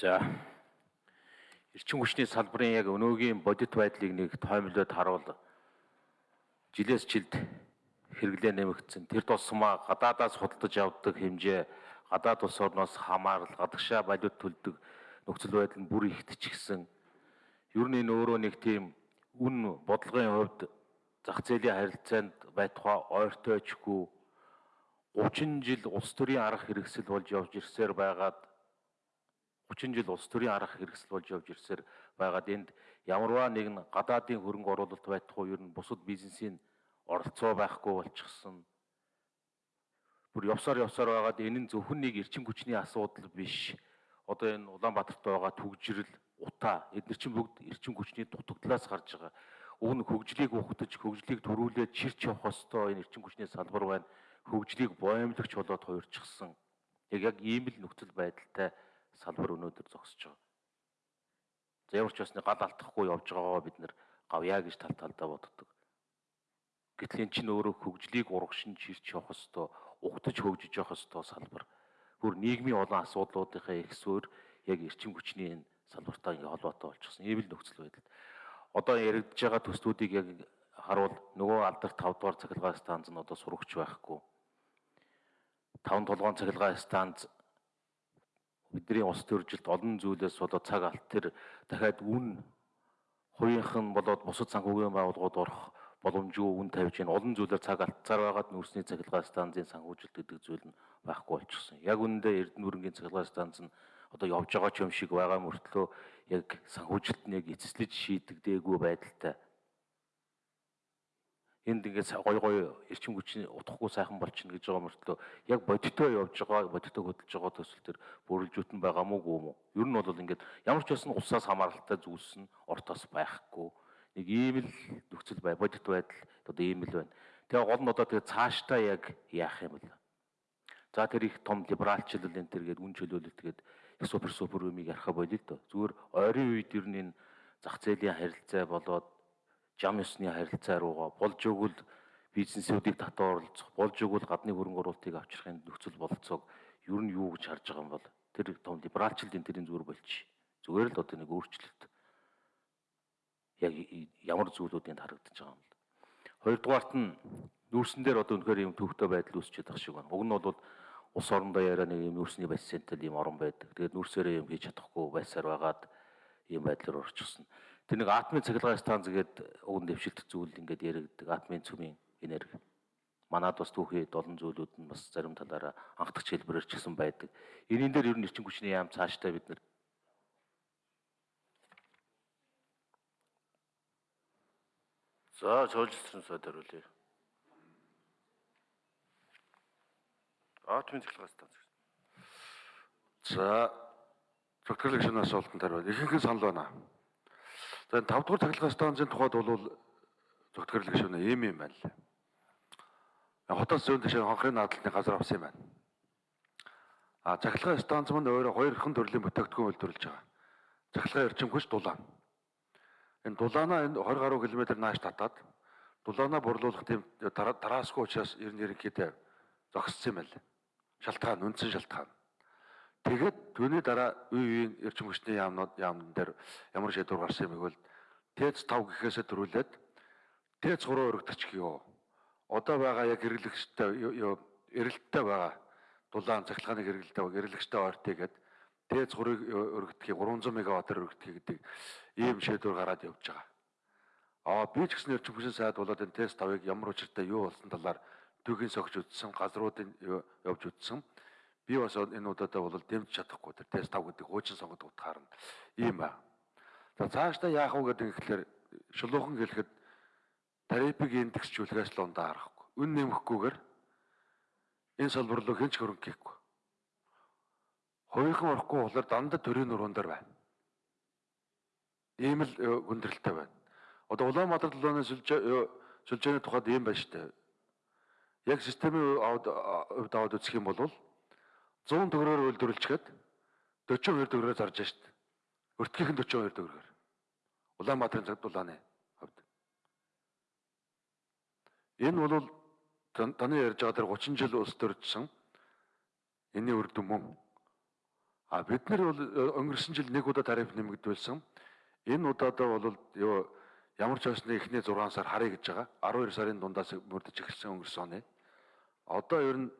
За эрчим хүчний салбарын яг өнөөгийн бодит байдлыг нэг тоомлоод харуул жилээс жилд хэрэглээ нэмэгдсэн. Тэр тусмаа гадаадаас худалдаж авдаг хэмжээ гадаад улс орноос хамаарал гадагшаа валют төлдөг нөхцөл байдал нь бүр ихтчихсэн. Ер нь энэ өөрөө нэг тийм үн бодлогын хувьд зах зээлийн харилцаанд байтугай ойртойчгүй 30 жил улс төрийн арга хэрэгсэл болж явж ирсээр байгаад 30 жил улс төрийн арга хэрэгсэл болж явж ирсээр байгаад энд ямарваа нэгэн гадаадын хөрөнгө оруулалт байтугай ер нь бусад бизнесийн оролцоо байхгүй болчихсон. Бүр явсаар явсаар байгаад энэ нь зөвхөн нэг эрчим хүчний асуудал биш. Одоо энэ Улаанбаатарт байгаа түгжирэл, утаа эдгээр чинь бүгд эрчим хүчний дутагдлаас гарч байгаа. Уг нь хөгжлийг ухтаж, хөгжлийг төрүүлээд чирч явах ёстой энэ эрчим хүчний салбар байна. Хөгжлийг боомлогч болоод хуурчихсан. Яг яг ийм л нөхцөл байдалтай салбар өнөөдөр зогсож байгаа. За ямар ч басны гал алдахгүй явж байгаагаа бид нэр гавья гэж тал талдаа боддог. Гэтэл эн чинь өөрөө хөгжлийг урагшин чирч явах ёстой, угтаж хөгжиж явах ёстой салбар. Бүр нийгмийн олон асуудлуудынхаа ихсвэр яг эрчим хүчний энэ салбартаа ингээ холбоотой болчихсон. Ийм л нөхцөл байдал. Одоо яригдж байгаа төслүүдийг яг харуул нөгөө алдарт 5 дугаар цахилгаан станц нь одоо сурагч байхгүй. 5 толгоон цахилгаан станц бидний ус төржилт олон зүйлээс болоод цаг алт тэр дахиад үн хувийнх нь болоод бусад санхүүгийн байгууллагууд орох боломжгүй үн тавьж гин олон зүйлээр цаг алдцаар байгаад нүрсний цахилгаан станцын санхүүжилт гэдэг зүйл нь байхгүй болчихсон. Яг үүндээ Эрдэнэ бүрэнгийн цахилгаан станц нь одоо явж байгаа ч юм шиг байгаа мөртлөө яг санхүүжилт нэг эцэслэж шийдэгдээгүй байдалтай энд ингээд гой гой эрчим хүчний утгахгүй сайхан болчихно гэж байгаа мөртлөө яг бодитоо явж байгаа бодитоо хөдөлж байгаа төсөл төр бүрэлжүүтэн байгаа мó гүм үү ер нь бол ингээд ямар ч байсан улсаас хамааралтай зүйлс нь ортоос байхгүй. Нэг ийм л нөхцөл бай бодит байдал одоо ийм л байна. Тэгээ гол нь одоо тэгээ цаашдаа яг яах юм бэ? За тэр их том либералчлал энэ тэргээд үн чөлөөлөлт тэгээд супер супер юмыг ярих болио л доо. Зүгээр ойрын үед ер нь энэ зах зээлийн харилцаа болоод жам ёсны харилцаа руугаа болж өгвөл бизнесүүдийг татвар оролцох, болж өгвөл гадны хөрөнгө оруулалтыг авчрахын нөхцөл бололцоог ер нь юу гэж харж байгаа юм бол тэр том либералчлалын тэрийн зүгээр болчих. Зүгээр л одоо нэг өөрчлөлт яг ямар зүйлүүд энд харагдаж байгаа юм бол. Хоёрдугаарт нь нүүрсэн дээр одоо үнэхээр юм төвхтэй байдал үүсчихэд байгаа шиг байна. Уг нь бол ус орондоо яриа нэг юм нүүрсний бассейнтэй юм орон байдаг. Тэгээд нүүрсээрээ юм хийж чадахгүй байсаар байгаад ийм байдлаар орчихсон. Тэр нэг атомын цахилгаан станц гэдэг уг нь дэвшилт зүйл ингээд яригддаг атомын цөмийн энерги. Манад бас түүхийд олон зүйлүүд нь бас зарим талаараа анхдагч хэлбэрээр ч гэсэн байдаг. Энийн дээр ер нь эрчим хүчний яам цаашдаа бид нэр За цоолжсон сод хариулъя. Атомын цахилгаан станц. За зөвхөн шинэ асуултанд хариулъя. Ихэнх санал байна. За 5 дугаар цахилгаан станцын тухайд бол зөвтгөрлөг шөнө ийм юм байна лээ. Хотоос зүүн дэше хонхрын наадалтны газар авсан юм байна. А цахилгаан станц мань өөрөө хоёрхан төрлийн бүтээгдэхүүн үйлдвэрлэж байгаа. Цахилгаан эрчим хүч дулаан. Энэ дулаанаа энэ 20 гаруй километр нааш татаад дулаанаа борлуулах тийм тараасгүй учраас ер нь ерөнхийдөө зогссон юм байна. Шалтгаан үндсэн шалтгаан. Тэгээд түүний дараа үе үеийн эрчим хүчний яамнууд яамн дээр ямар шийдвэр гарсан юм бэ гэвэл ТЭЦ 5 гэхээсээ төрүүлээд ТЭЦ 3 өргөдөж гиё. Одоо байгаа яг хэрэглэгчтэй эрэлттэй байгаа дулаан цахилгааны хэрэглэлтэй байгаа эрэлгчтэй ойртыгээд ТЭЦ 3-ыг өргөдөхийг 300 мегаваттаар өргөдөхийг гэдэг ийм шийдвэр гараад явж байгаа. Аа би ч гэсэн эрчим хүчний сайд болоод энэ ТЭЦ 5-ыг ямар учиртай юу болсон талаар түүхийн согж үзсэн, газруудын явж үзсэн би бас энэ удаадаа бол дэмж чадахгүй тэр тест 5 гэдэг хуучин сонгод утгаар нь ийм ба. За цаашдаа яах вэ гэдэг ихлээр шулуухан хэлэхэд тарифыг индексжүүлэхээс л ундаа харахгүй. Үн нэмэхгүйгээр энэ салбар руу хэн ч хөрөнгө хийхгүй. Хувийнхан орохгүй болохоор дандаа төрийн нуруунд дээр байна. Ийм л хүндрэлтэй байна. Одоо Улаанбаатар долооны сүлжээний тухайд ийм байна шүү дээ. Яг системийн хувьд аваад үзэх юм бол 100 төгрөгөөр үйлдвэрлэчихэд 42 төгрөгөөр зарж шít. Өртгийнх нь 42 төгрөгөөр. Улаанбаатарын цаг дулааны хувьд. Энэ бол таны ярьж байгаа тэр 30 жил улс төржсөн энэний үр дүн мөн. А бид нар бол э, өнгөрсөн жил нэг удаа тариф нэмэгдүүлсэн. Энэ удаадаа бол юу ямар ч байсны эхний 6 сар харъя гэж байгаа. 12 сарын дундаас мөрдөж эхэлсэн өнгөрсөн оны. Одоо ер нь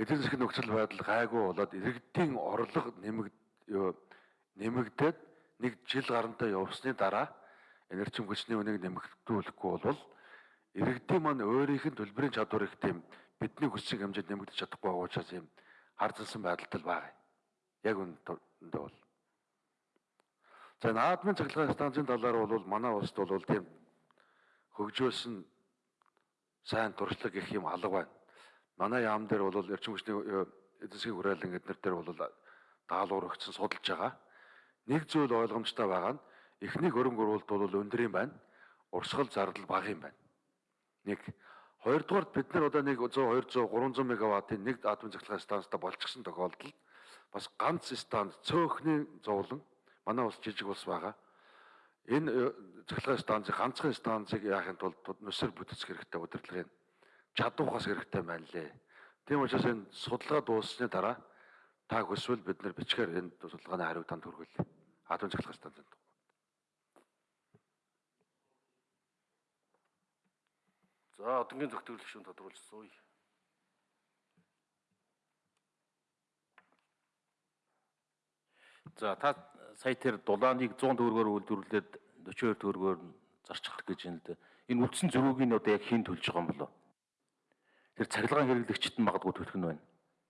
эдийн засгийн нөхцөл байдал гайгүй болоод иргэдийн орлого нэмэгд юу нэмэгдээд нэг жил гарантай явсны дараа энерги хүчний үнийг нэмэгдүүлэхгүй бол иргэдийн маань өөрийнх нь төлбөрийн чадвар их тийм бидний хүссэн хэмжээнд нэмэгдэж чадахгүй байгаа учраас юм харцсан байдалтай байгаа. Яг үүндээ бол. За наадмын цахилгаан станцын талаар бол манай улсд бол тийм хөгжөөсөн сайн туршлага гэх юм алга байна. Манай яам дээр бол эрчим хүчний эдийн засгийн хүрээлэн эднэр дээр бол даалгаврагдсан судалж байгаа. Нэг зүйл ойлгомжтой байгаа нь эхний хөрөнгө оруулалт бол өндөр юм байна. Урсгал зардал бага юм байна. Нэг хоёрдугаарт бид нар одоо нэг 100 200 300 мегаваттын нэг атомын цахилгаан станцтай болчихсон тохиолдолд бас ганц станц цөөхний зовлон манай улс жижиг улс байгаа. Энэ цахилгаан станцыг ганцхан станцыг яахын тулд нүсэр бүтцэх хэрэгтэй удирдлагын чадвахаас хэрэгтэй байна лээ. Тийм учраас энэ судалгаа дууссаны дараа та хүсвэл бид нар бичгээр энэ судалгааны хариуг танд хүргүүлээ. Атомын цахилгаан станцанд. За одонгийн зөвтгөл гишүүн тодруулж сууя. За та сая тэр дулааныг 100 төгрөгөөр үйлдвэрлээд 42 төгрөгөөр зарчих гэж юм л да. Энэ үлдсэн зөрүүг нь одоо яг хийн төлж байгаа юм болоо. Тэр цахилгаан хэрэглэгчд нь магадгүй төлөх нь байна.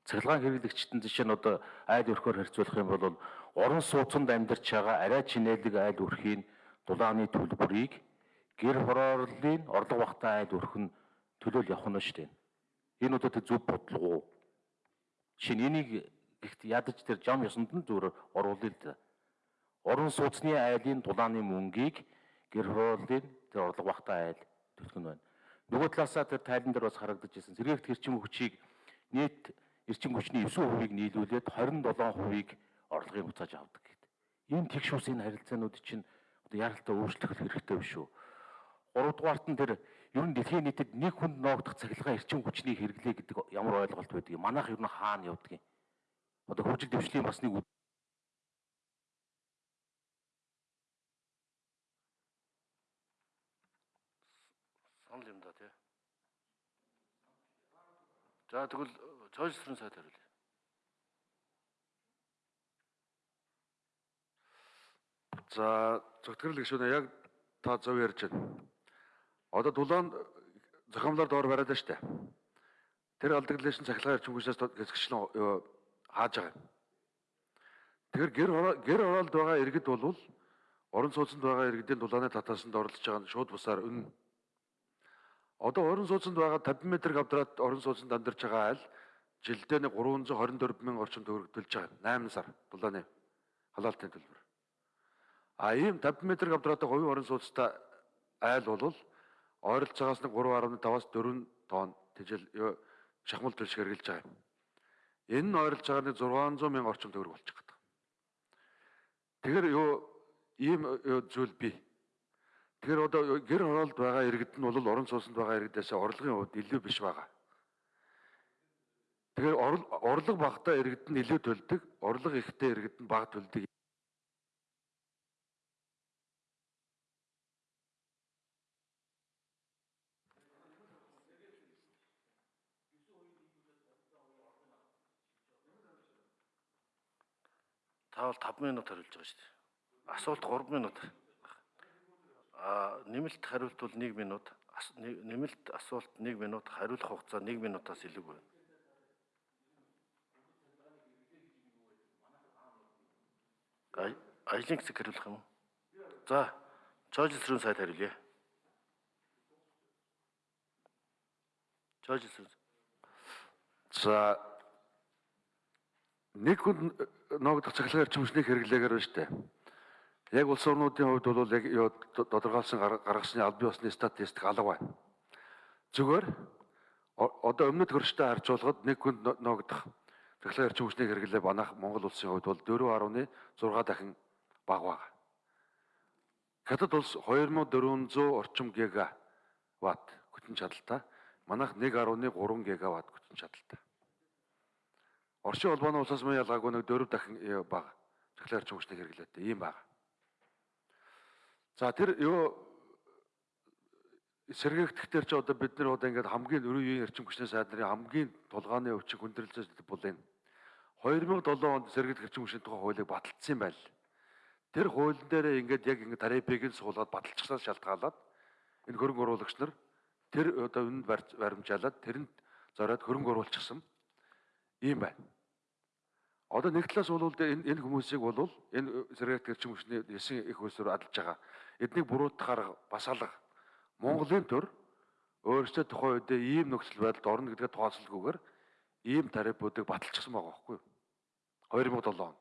Цахилгаан хэрэглэгчдэн жишээ нь одоо айл өрхөөр харьцуулах юм бол орон сууцнд амьдарч байгаа арай чинээлэг айл өрхийн дулааны төлбөрийг гэр хорооллын орлого багтаа айл өрх нь төлөөл явах нь шүү дээ. Энэ одоо тэр зөв бодлого уу? Нь энийг ихт ядаж тэр жам ёсонд нь зүгээр оруулъя л да. Орон сууцны айлын дулааны мөнгийг гэр хорооллын тэр орлого багтаа айл төлөх нь байна. Нөгөө талаасаа тэр тайлан дээр бас харагдаж байсан. Сэргээгт хэрчим хүчийг нийт эрчим хүчний 9%-ыг нийлүүлээд 27%-ыг орлогыг буцааж авдаг гэдэг. Энэ тэгш энэ харилцаанууд чинь одоо яралтай өөрчлөх хэрэгтэй биш үү? 3 дугаарт нь тэр ер нь дэлхийн нийтэд нэг хүнд ноогдох цахилгаан эрчим хүчний хэрэглээ гэдэг ямар ойлголт байдаг юм. Манайх ер нь хаана явдаг юм? Одоо хөгжил дэвшлийн бас нэг санал юм да тий. За тэгвэл цойлсрын сайд хариулъя. За зөвтгөрөл гишүүнээ яг та зөв ярьж байна. Одоо дулаан зохиомлоор доор бариад дээ. Тэр алдагдлын цахилгаан эрчим хүчнээс хэсэгчлэн хааж байгаа юм. Тэгэхээр гэр гэр оролд байгаа иргэд бол орон сууцнд байгаа иргэдийн дулааны татаасанд оролцож байгаа нь шууд бусаар үнэ. Одоо орон сууцнд байгаа 50 м квадрат орон сууцнд амьдарч байгаа айл жилдээ нэг 324 мянган орчим төгрөг төлж байгаа. 8 сар дулааны халаалтын төлбөр. А ийм 50 м квадраттай говийн орон сууцтай айл бол ойролцоогоос нэг 3.5-аас 4 тонн тэжил шахмал төлш хэрглэж байгаа юм. Энэ нь нэг 600 мянган орчим төгрөг болчих байна. Тэгэхээр юу ийм зүйл бий. Тэгэхээр одоо гэр хороолд байгаа иргэд нь бол орон сууцнд байгаа иргэдээс орлогын хувьд илүү биш байгаа. Тэгэхээр орлого багтаа иргэд нь илүү төлдөг, орлого ихтэй иргэд нь бага төлдөг Та бол 5 минут хариулж байгаа шүү дээ. Асуулт 3 минут. Нэмэлт хариулт бол 1 минут. Нэмэлт асуулт 1 минут, хариулах хугацаа 1 минутаас илүү байна. Ажлын хэсэг хариулах юм уу? За, чойжлсрын сайд хариулъя. Чойжлсрын. За нэг хүн ноогдох цахилгаан эрчим хүчний хэрэглээгээр байна шүү дээ. Яг улс орнуудын хувьд бол яг тодорхойлсон гаргасны албан ёсны статистик алга байна. Зүгээр одоо өмнөд хөрштэй харьцуулахад нэг хүн ноогдох цахилгаан эрчим хүчний хэрэглээ банах Монгол улсын хувьд бол 4.6 дахин бага байна. Хятад улс 2400 орчим гигаватт хүчин чадалтай. Манайх 1.3 гигаватт хүчин чадалтай. Орчин холбооны улсаас мөн ялгаагүй нэг дөрөв дахин бага. Цэглэр эрчим хүчнийг хэрэглээтэй ийм бага. За тэр юу сэргээгдэхтэр чи одоо бид нар одоо ингээд хамгийн өрөө үеийн эрчим хүчний сайд нарын хамгийн тулгааны өвчин хүндрэлцээс бол энэ 2007 онд сэргээгдэх эрчим хүчний тухай хуулийг баталсан юм байл. Тэр хуулийн дээр ингээд яг ингээд тарифыг нь суулгаад баталчихсаас шалтгаалаад энэ хөрөнгө оруулагч нар тэр одоо үнд баримжаалаад тэрэнд зориод хөрөнгө оруулчихсан ийм байна. Одоо нэг талаас бол энэ энэ хүмүүсийг бол энэ сэргээгдэх эрчим хүчний ясын их хөлсөөр адалж байгаа. Эднийг буруутгахаар бас алга. Монголын төр өөрсдөө тухайн үед ийм нөхцөл байдалд орно гэдгээ тооцоолгүйгээр ийм тарифуудыг баталчихсан байгаа байхгүй юу? 2007 онд.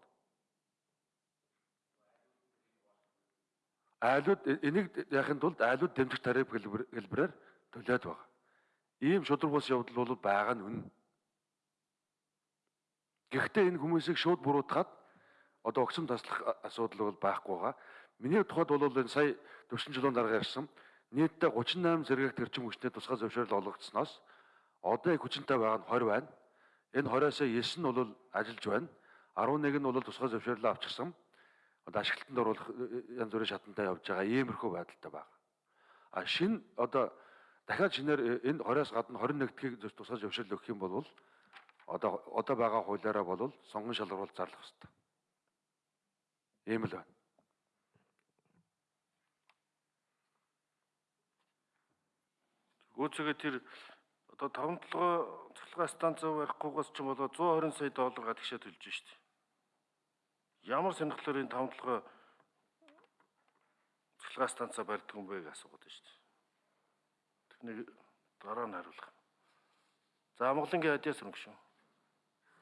Айлууд энийг яхин тулд айлууд дэмжих тариф хэлбэрээр төлөөд байгаа. Ийм шудраг бус явдал бол байгаа нь үнэн. Гэхдээ энэ хүмүүсийг шууд буруутгаад одоо огцом таслах асуудал бол байхгүй байгаа. Миний тухайд бол энэ сая 40 жилийн дараа ярьсан нийтдээ 38 зэрэгт эрчим хүчний тусгай зөвшөөрөл олгогдсноос одоо их хүчинтэй байгаа нь 20 байна. Энэ 20-аас 9 нь бол ажиллаж байна. 11 нь бол тусгай зөвшөөрлөө авчихсан одоо ашиглалтанд оруулах янз бүрийн шатантай явж байгаа иймэрхүү байдалтай байна. А шин одоо дахиад шинээр энэ 20-аас гадна 21 дэх тусгай зөвшөөрөл өгөх юм бол одоо одоо байгаа хуулиараа бол сонгон шалгаруулалт зарлах хэрэгтэй. Ийм л байна. Гүйцэгээ тэр одоо таван толгой цахилгаан станц барихгүйгээс ч юм болоо 120 сая доллар гадагшаа төлж штеп. Ямар сонирхлоор энэ таван толгой цахилгаан станцаа барьдаг юм бэ гэж асуугаад байна штеп. Тэрнийг дараа нь хариулах. За Монголынгийн адиас өнгө шүү.